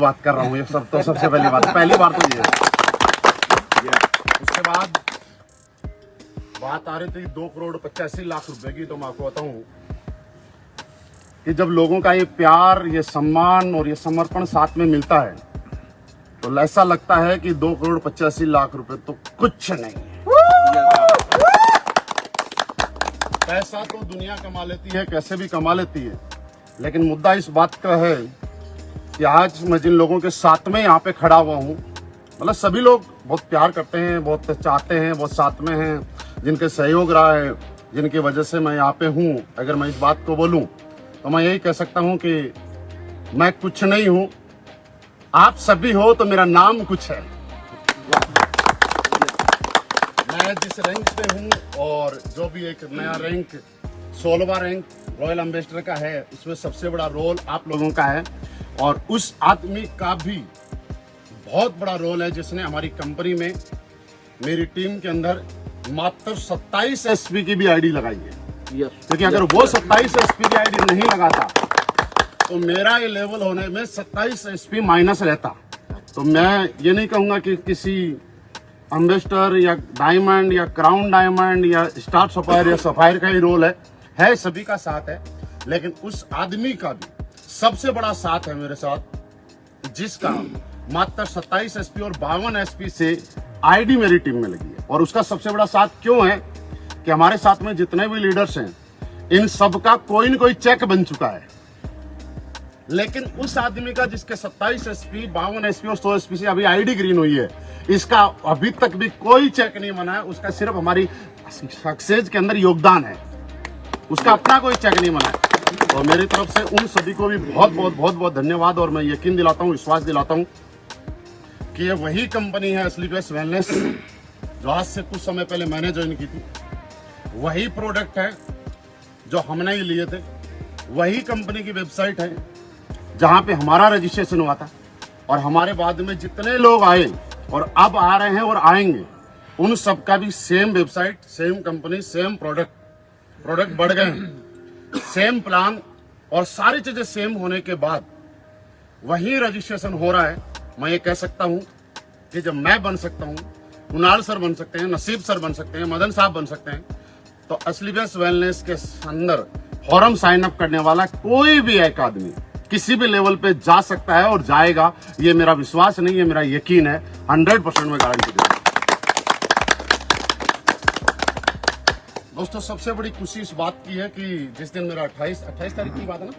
बात कर रहा हूँ, ये सब तो सबसे पहली बात। पहली बार तो ये। उसके बाद बात आ रही थी दो करोड़ पचासी लाख रुपए की तो मैं आपको बताऊँ कि जब लोगों का ये प्यार, ये सम्मान और ये समर्पण साथ में मिलता है तो ऐसा लगता है कि दो करोड़ पचासी लाख रुपए तो कुछ नहीं है। पैसा तो दुनिया कमा लेती है, कैसे भी कमा लेती है, लेकिन मुद्दा इस बात का है कि आज मैं जिन लोगों के साथ में यहाँ पे खड़ा हुआ हूँ मतलब सभी लोग बहुत प्यार करते हैं, बहुत चाहते हैं, बहुत साथ में हैं, जिनके सहयोग रहा है, जिनकी वजह से मैं यहाँ पे हूँ। अगर मैं इस बात को बोलूँ तो मैं यही कह सकता हूँ कि मैं कुछ नहीं हूँ। आप सभी हो तो मेरा नाम कुछ है। मैं जिस रैंक पे हूँ और जो भी एक नया रैंक सोलवा रैंक रॉयल एम्बेसडर का है, उसमें सबसे बड़ा रोल आप लोगों का है। और उस आदमी का भी बहुत बड़ा रोल है जिसने हमारी कंपनी में मेरी टीम के अंदर मात्र 27 एसपी की भी आईडी लगाई है। क्योंकि अगर वो 27 एसपी की आईडी नहीं लगाता तो मेरा ये लेवल होने में 27 एसपी माइनस रहता। तो मैं ये नहीं कहूँगा कि किसी अम्बेस्टर या डायमंड या क्राउन डायमंड या स्टार सफायर या सफायर का ही रोल है। है सभी का साथ है लेकिन उस आदमी का भी। सबसे बड़ा साथ है मेरे साथ, जिसका मात्र 27 एसपी और बावन एसपी से आईडी मेरी टीम में लगी है। और उसका सबसे बड़ा साथ क्यों है कि हमारे साथ में जितने भी लीडर्स हैं, इन सब का कोई न कोई चेक बन चुका है। लेकिन उस आदमी का जिसके 27 एसपी बावन एसपी और 100 एसपी से अभी आईडी ग्रीन हुई है, इसका अभी तक भी कोई चेक नहीं बना है। उसका सिर्फ़ हमारी सक्सेस के अंदर योगदान है। उसका अपना कोई चेक नहीं बना है। तो मेरी तरफ़ से उन सभी को भी बहुत बहुत बहुत बहुत धन्यवाद और मैं यकीन दिलाता हूँ, विश्वास दिलाता हूँ कि ये वही कंपनी है असली स्लीपलेस वेलनेस जो आज से कुछ समय पहले मैंने ज्वाइन की थी। वही प्रोडक्ट है जो हमने ही लिए थे। वही कंपनी की वेबसाइट है जहाँ पे हमारा रजिस्ट्रेशन हुआ था और हमारे बाद में जितने लोग आए और अब आ रहे हैं और आएँगे, उन सबका भी same website same company same product product बढ़ गए हैं। सेम प्लान और सारी चीज़ें सेम होने के बाद वही रजिस्ट्रेशन हो रहा है। मैं ये कह सकता हूँ कि जब मैं बन सकता हूँ, कुणाल सर बन सकते हैं, नसीब सर बन सकते हैं, मदन साहब बन सकते हैं तो असली बेस्ट वेलनेस के अंदर फॉरम साइन अप करने वाला कोई भी एक आदमी किसी भी लेवल पे जा सकता है और जाएगा। ये मेरा विश्वास नहीं है मेरा यकीन है। हंड्रेड परसेंट में गारंटी दोस्तों सबसे बड़ी खुशी इस बात की है कि जिस दिन मेरा 28 28 तारीख की बात है ना?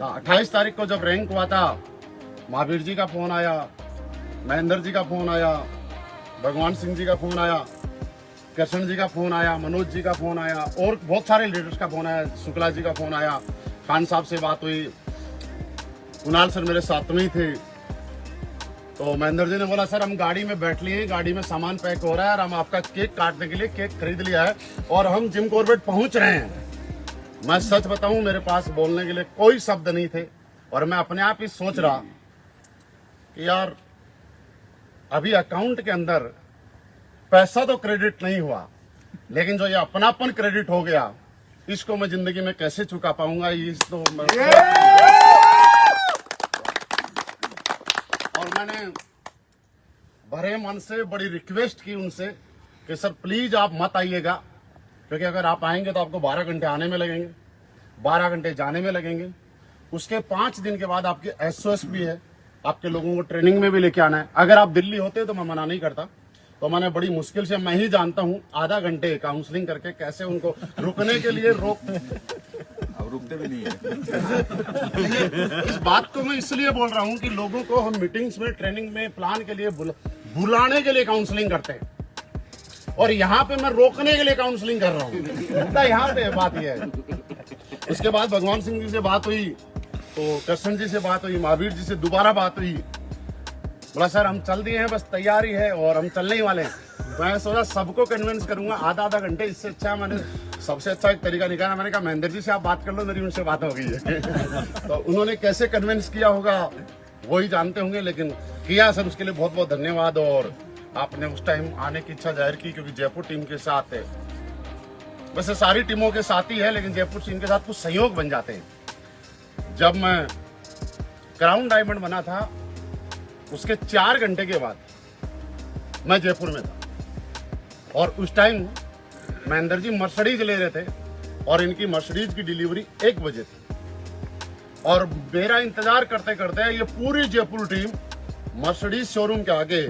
हाँ, अट्ठाईस तारीख को जब रैंक हुआ था महावीर जी का फ़ोन आया महेंद्र जी का फ़ोन आया भगवान सिंह जी का फ़ोन आया कृष्ण जी का फ़ोन आया मनोज जी का फ़ोन आया और बहुत सारे लीडर्स का फ़ोन आया शुक्ला जी का फ़ोन आया खान साहब से बात हुई। कुणाल सर मेरे साथ में ही थे। तो महेंद्र जी ने बोला, सर, हम गाड़ी में बैठ लिए, गाड़ी में सामान पैक हो रहा है और हम आपका केक काटने के लिए केक खरीद लिया है और हम जिम कॉर्बेट पहुँच रहे हैं। मैं सच बताऊँ, मेरे पास बोलने के लिए कोई शब्द नहीं थे और मैं अपने आप ही सोच रहा कि यार, अभी अकाउंट के अंदर पैसा तो क्रेडिट नहीं हुआ, लेकिन जो ये अपनापन क्रेडिट हो गया, इसको मैं ज़िंदगी में कैसे चुका पाऊँगा इस तो मैं मैंने भरे मन से, बड़ी रिक्वेस्ट की उनसे कि, सर प्लीज़ आप मत आइएगा, क्योंकि अगर आप आएँगे तो आपको 12 घंटे आने में लगेंगे 12 घंटे जाने में लगेंगे। उसके पाँच दिन के बाद आपके एसओएस भी है, आपके लोगों को ट्रेनिंग में भी लेके आना है। अगर आप दिल्ली होते तो मैं मना नहीं करता। तो मैंने बड़ी मुश्किल से, मैं ही जानता हूँ, आधा घंटे काउंसलिंग करके कैसे उनको रुकने के लिए रोक रुकते भी नहीं है। इस बात को मैं इसलिए बोल रहा हूँ कि लोगों को हम मीटिंग्स में ट्रेनिंग में प्लान के लिए बुला, बुलाने के लिए काउंसलिंग करते हैं। और यहाँ पे मैं रोकने के लिए काउंसलिंग कर रहा हूँ। यहाँ पे बात यह है। उसके बाद भगवान सिंह जी से बात हुई तो कृष्ण जी से बात हुई महावीर जी से दोबारा बात हुई। बोला सर हम चल दिए हैं बस तैयारी है और हम चलने ही वाले हैं। मैं सोचा सबको कन्विंस करूँगा आधा आधा घंटे इससे अच्छा मैंने सबसे अच्छा एक तरीका निकाला मैंने कहा, महेंद्र जी से आप बात कर लो, मेरी उनसे बात हो गई है तो उन्होंने कैसे कन्विंस किया होगा, वो ही जानते होंगे, लेकिन किया सर, उसके लिए बहुत बहुत धन्यवाद, और आपने उस टाइम आने की इच्छा ज़ाहिर की, क्योंकि जयपुर टीम के साथ है। वैसे सारी टीमों के साथ ही है, लेकिन जयपुर टीम के साथ कुछ सहयोग बन जाते हैं। जब मैं क्राउन डायमंड बना था, उसके चार घंटे के बाद मैं जयपुर में था। और उस टाइम महेंद्र जी मर्सडीज ले रहे थे और इनकी मर्सडीज की डिलीवरी एक बजे थी। और मेरा इंतज़ार करते करते ये पूरी जयपुर टीम मर्सडीज शोरूम के आगे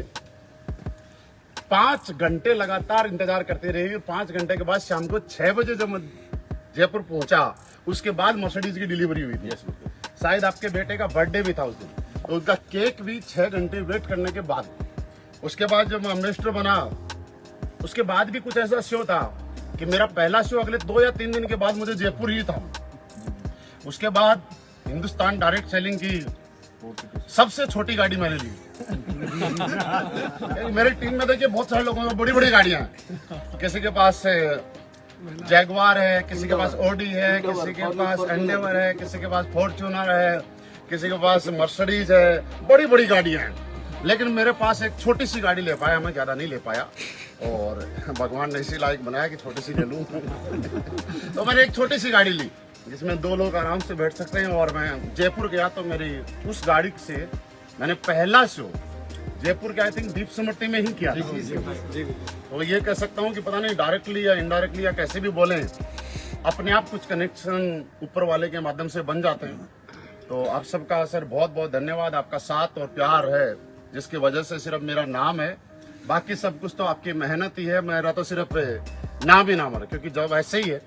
पाँच घंटे लगातार इंतज़ार करते रहे पाँच घंटे के बाद शाम को छह बजे जब जयपुर पहुँचा उसके बाद मर्सडीज की डिलीवरी हुई थी। शायद आपके बेटे का बर्थडे भी था उस दिन। तो उसका केक भी छह घंटे वेट करने के बाद। उसके बाद जब मैं अम्बेसडर बना उसके बाद भी कुछ ऐसा शो था। कि मेरा पहला शो अगले दो या तीन दिन के बाद मुझे जयपुर ही था। उसके बाद हिंदुस्तान डायरेक्ट सेलिंग की सबसे छोटी गाड़ी मैंने ली। मेरी टीम में देखिए बहुत सारे लोगों में बड़ी बड़ी गाड़ियाँ हैं। किसी के पास जैगवार है, किसी के पास ओडी है, किसी के पास एंडेवर है, किसी के पास फॉर्च्यूनर है, किसी के पास मर्सडीज है, बड़ी बड़ी गाड़ियाँ हैं। लेकिन मेरे पास एक छोटी सी गाड़ी ले पाया मैं ज़्यादा नहीं ले पाया। और भगवान ने इसी लायक बनाया कि छोटी सी ले लूँ। तो मैंने एक छोटी सी गाड़ी ली जिसमें दो लोग आराम से बैठ सकते हैं। और मैं जयपुर गया तो मेरी उस गाड़ी से मैंने पहला शो जयपुर के आई थिंक दीप समर्ति में ही किया तो ये कह सकता हूँ कि पता नहीं डायरेक्टली या इनडायरेक्टली या कैसे भी बोले अपने आप कुछ कनेक्शन ऊपर वाले के माध्यम से बन जाते हैं। तो आप सबका सर बहुत बहुत धन्यवाद। आपका साथ और प्यार है। जिसकी वजह से सिर्फ़ मेरा नाम है, बाकी सब कुछ तो आपकी मेहनत ही है, मेरा तो सिर्फ़ नाम ही नाम है, क्योंकि जब ऐसे ही है,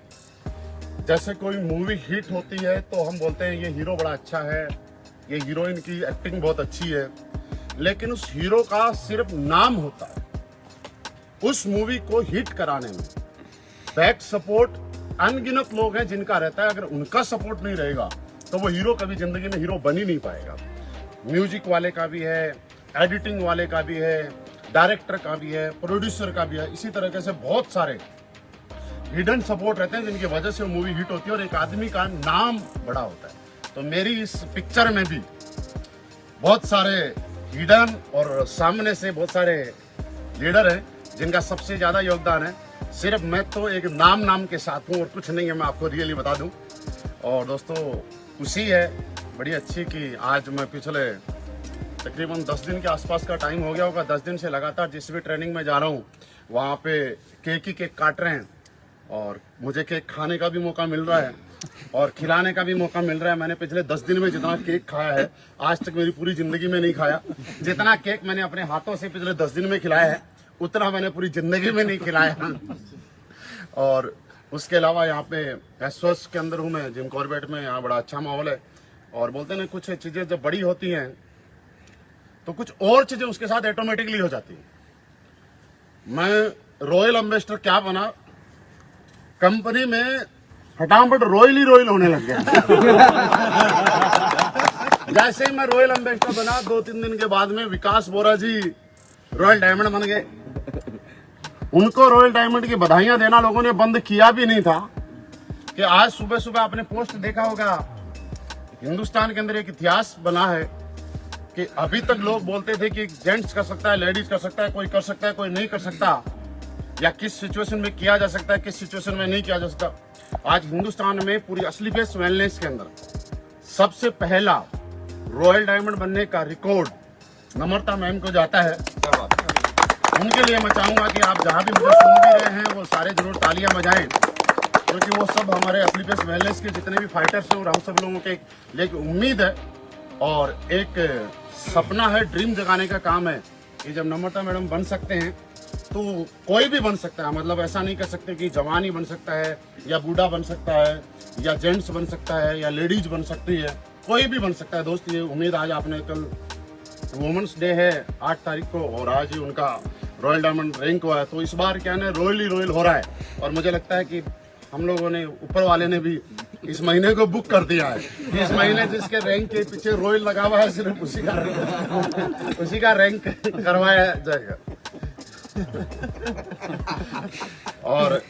जैसे कोई मूवी हिट होती है तो हम बोलते हैं, ये हीरो बड़ा अच्छा है, ये हीरोइन की एक्टिंग बहुत अच्छी है। लेकिन उस हीरो का सिर्फ़ नाम होता है, उस मूवी को हिट कराने में। बैक सपोर्ट अनगिनत लोग हैं जिनका रहता है, अगर उनका सपोर्ट नहीं रहेगा तो वो हीरो कभी ज़िंदगी में हीरो बन ही नहीं पाएगा। म्यूज़िक वाले का भी है एडिटिंग वाले का भी है, डायरेक्टर का भी है, प्रोड्यूसर का भी है, इसी तरीके से बहुत सारे हिडन सपोर्ट रहते हैं जिनकी वजह से वो मूवी हिट होती है और एक आदमी का नाम बड़ा होता है। तो मेरी इस पिक्चर में भी बहुत सारे हिडन और सामने से बहुत सारे लीडर हैं जिनका सबसे ज़्यादा योगदान है। सिर्फ़ मैं तो एक नाम नाम के साथ हूँ और कुछ नहीं है, मैं आपको रियली बता दूँ। और दोस्तों खुशी है, बड़ी अच्छी कि आज मैं पिछले तकरीबन 10 दिन के आसपास का टाइम हो गया होगा। 10 दिन से लगातार जिस भी ट्रेनिंग में जा रहा हूँ, वहाँ पे केक ही केक काट रहे हैं। और मुझे केक खाने का भी मौका मिल रहा है और खिलाने का भी मौका मिल रहा है। मैंने पिछले दस दिन में जितना केक खाया है, आज तक मेरी पूरी ज़िंदगी में नहीं खाया। जितना केक मैंने अपने हाथों से पिछले दस दिन में खिलाया है, उतना मैंने पूरी ज़िंदगी में नहीं खिलाया। और उसके अलावा यहाँ पे एसोस के अंदर हूँ मैं, जिम कॉर्बेट में, यहाँ बड़ा अच्छा माहौल है। और बोलते ना, कुछ चीज़ें जब बड़ी होती हैं तो कुछ और चीज़ें उसके साथ ऑटोमेटिकली हो जाती हैं। मैं रॉयल एम्बेसडर क्या बना? कंपनी में फटाफट रॉयल ही रॉयल होने लग गया। जैसे ही मैं रॉयल एम्बेसडर बना दो तीन दिन के बाद में विकास बोरा जी रॉयल डायमंड बन गए। उनको रॉयल डायमंड की बधाइयाँ देना लोगों ने बंद किया भी नहीं था कि आज सुबह सुबह आपने पोस्ट देखा होगा। हिंदुस्तान के अंदर एक इतिहास बना है। कि अभी तक लोग बोलते थे कि जेंट्स कर सकता है लेडीज़ कर सकता है कोई कर सकता है कोई नहीं कर सकता। या किस सिचुएशन में किया जा सकता है किस सिचुएशन में नहीं किया जा सकता। आज हिंदुस्तान में पूरी असली बेस वेलनेस के अंदर सबसे पहला रॉयल डायमंड बनने का रिकॉर्ड नम्रता मैम को जाता है। उनके लिए मैं चाहूँगा कि आप जहाँ भी मुझे सुन भी रहे हैं वो सारे ज़रूर तालियाँ बजाएँ। क्योंकि वो सब हमारे असली बेस वेलनेस के जितने भी फाइटर्स हैं और हम सब लोगों के लेकिन उम्मीद है। और एक सपना है ड्रीम जगाने का काम है। कि जब नम्रता मैडम बन सकते हैं तो कोई भी बन सकता है। मतलब ऐसा नहीं कह सकते कि जवान ही बन सकता है, या बूढ़ा बन सकता है, या जेंट्स बन सकता है, या लेडीज़ बन सकती है। कोई भी बन सकता है। दोस्त, ये उम्मीद आज आपने कल वुमेंस डे है, आठ तारीख को, और आज ही उनका रॉयल डायमंड रैंक हुआ है। तो इस बार क्या ना रॉयल ही रॉयल हो रहा है। और मुझे लगता है कि हम लोगों ने, ऊपर वाले ने भी इस महीने को बुक कर दिया है। इस महीने जिसके रैंक के पीछे रॉयल लगा हुआ है, सिर्फ़ उसी का उसी का रैंक करवाया जाएगा। और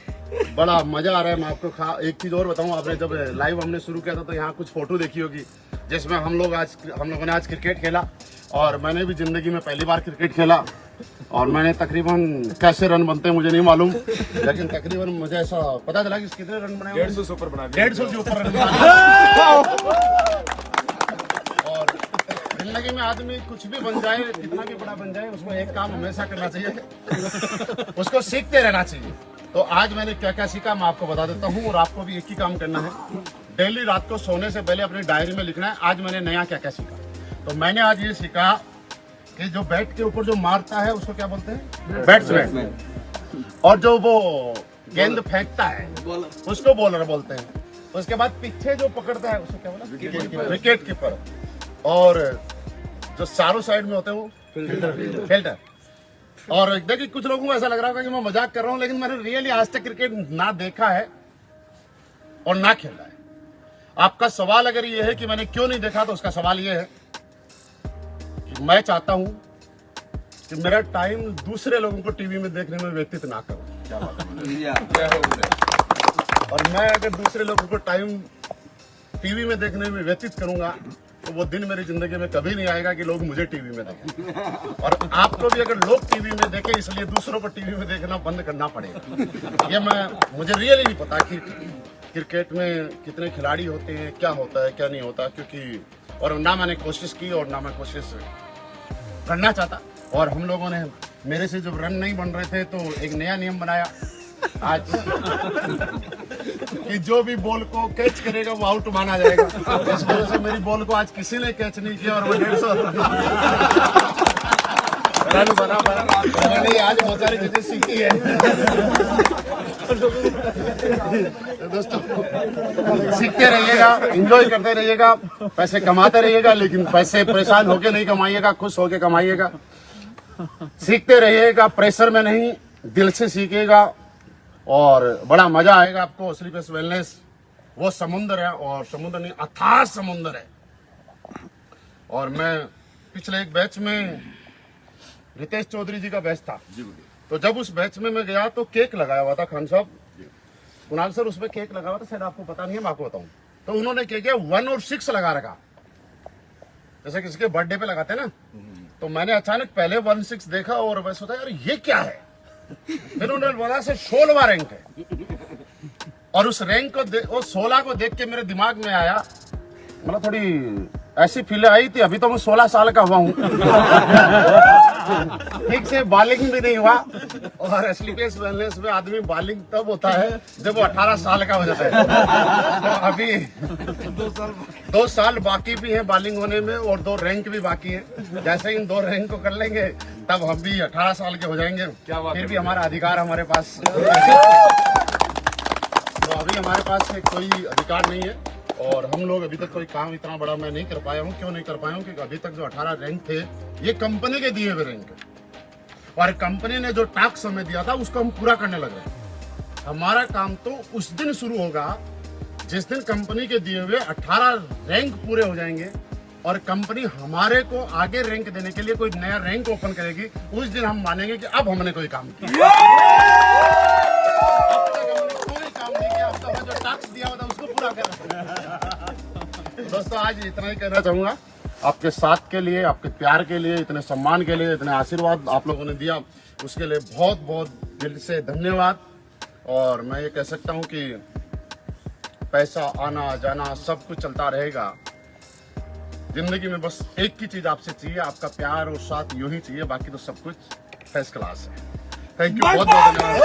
बड़ा मज़ा आ रहा है, मैं आपको खा एक चीज़ और बताऊँ, आपने जब लाइव हमने शुरू किया था तो यहाँ कुछ फ़ोटो देखी होगी, जिसमें हम लोग आज हम लोगों ने आज क्रिकेट खेला, और मैंने भी ज़िंदगी में पहली बार क्रिकेट खेला। और मैंने तकरीबन कैसे रन बनते हैं मुझे नहीं मालूम लेकिन तकरीबन मुझे ऐसा पता चला कि कितने रन बने डेढ़ सौ से ऊपर बना डेढ़ सौ के ऊपर रन और ज़िंदगी में आदमी कुछ भी बन जाए कितना भी बड़ा बन जाए उसको एक काम हमेशा करना चाहिए। उसको सीखते रहना चाहिए। तो आज मैंने क्या क्या सीखा मैं आपको बता देता हूँ और आपको भी एक ही काम करना है। डेली रात को सोने से पहले अपनी डायरी में लिखना है आज मैंने नया क्या क्या सीखा। तो मैंने आज ये सीखा कि जो बैट के ऊपर जो मारता है उसको क्या बोलते हैं? बैट्समैन और जो वो गेंद फेंकता है उसको बॉलर बोलते हैं। उसके बाद पीछे जो पकड़ता है उसको क्या बोला? विकेट कीपर और जो चारों साइड में होते हैं वो? फ़िल्टर और देखिए कुछ लोगों को ऐसा लग रहा होगा कि मैं मज़ाक कर रहा हूँ लेकिन मैंने रियली आज तक क्रिकेट ना देखा है और ना खेला है। आपका सवाल अगर ये है कि मैंने क्यों नहीं देखा तो उसका सवाल ये है मैं चाहता हूँ कि मेरा टाइम दूसरे लोगों को टीवी में देखने में व्यतीत ना करूँ। क्या है? और मैं अगर दूसरे लोगों को टाइम टीवी में देखने में व्यतीत करूँगा तो वो दिन मेरी ज़िंदगी में कभी नहीं आएगा कि लोग मुझे टीवी में देखें। और आपको भी अगर लोग टीवी में देखें इसलिए दूसरों को टीवी में देखना बंद करना पड़ेगा। ये मैं मुझे रियली नहीं पता कि क्रिकेट में कितने खिलाड़ी होते हैं क्या होता है क्या नहीं होता क्योंकि और ना मैंने कोशिश की और ना मैं कोशिश करना चाहता। और हम लोगों ने मेरे से जब रन नहीं बन रहे थे तो एक नया नियम बनाया। आज कि जो भी बॉल को कैच करेगा, वो आउट माना जाएगा। इस वजह से मेरी बॉल को आज किसी ने कैच नहीं किया और वो डेढ़ सौ रन बना बना आज बहुत सारी चीज़ें सीखी है। दोस्तों, सीखते रहिएगा एंजॉय करते रहिएगा, पैसे कमाते रहिएगा, लेकिन पैसे परेशान होके नहीं कमाइएगा, खुश होके कमाइएगा। सीखते रहिएगा प्रेशर में नहीं, दिल से सीखेगा और बड़ा मज़ा आएगा आपको स्लीपलेस वेलनेस वो समुंदर है, और समुद्र नहीं, अथाह समुंदर है। और मैं पिछले एक बैच में रितेश चौधरी जी का बैच था। तो जब उस बैच में मैं गया तो केक लगाया हुआ था खान साहब। कुणाल सर उसमें केक लगा हुआ था शायद आपको पता नहीं है मैं आपको बताऊँ। तो उन्होंने क्या किया वन और सिक्स लगा रखा। जैसे किसी के बर्थडे पे लगाते ना तो मैंने अचानक पहले वन सिक्स देखा और मैं सोचा यार ये क्या है? फिर उन्होंने बोला से सोलवा रैंक है। और उस रैंक को वो सोलह को देख के मेरे दिमाग में आया मतलब थोड़ी ऐसी फील आई थी अभी तो मैं सोलह साल का हुआ हूँ। ठीक से बालिंग भी नहीं हुआ। और स्लीपेस वेलनेस में आदमी बालिंग तब होता है जब वो अठारह साल का हो जाता है। तो अभी दो साल दो साल बाकी भी है बालिंग होने में और दो रैंक भी बाकी है। जैसे इन दो रैंक को कर लेंगे तब हम भी अठारह साल के हो जाएँगे। क्या फिर भी हमारा अधिकार हमारे पास। तो अभी हमारे पास कोई अधिकार नहीं है। और हम लोग अभी तक कोई काम इतना बड़ा मैं नहीं कर पाया हूँ। क्यों नहीं कर पाया हूँ? क्योंकि अभी तक जो 18 रैंक थे, ये कंपनी के दिए हुए रैंक और कंपनी ने जो टास्क हमें दिया था, उसको हम पूरा करने लग रहे हमारा काम तो उस दिन शुरू होगा, जिस दिन कंपनी के दिए हुए 18 रैंक पूरे हो जाएँगे। और कंपनी हमारे को आगे रैंक देने के लिए कोई नया रैंक ओपन करेगी, उस दिन हम मानेंगे कि अब हमने कोई काम किया। अब तक हमने कोई काम नहीं किया, अब तक जो टास्क दिया था दोस्तों, आज इतना ही कहना चाहूँगा। आपके साथ के लिए, आपके प्यार के लिए, इतने सम्मान के लिए, इतने आशीर्वाद आप लोगों ने दिया। उसके लिए बहुत बहुत दिल से धन्यवाद। और मैं ये कह सकता हूँ कि पैसा, आना, जाना, सब कुछ चलता रहेगा। ज़िंदगी में बस एक ही चीज़ आपसे चाहिए, आपका प्यार और साथ यूँ ही चाहिए, बाकी तो सब कुछ फ़र्स्ट क्लास है। थैंक यू बहुत बहुत धन्यवाद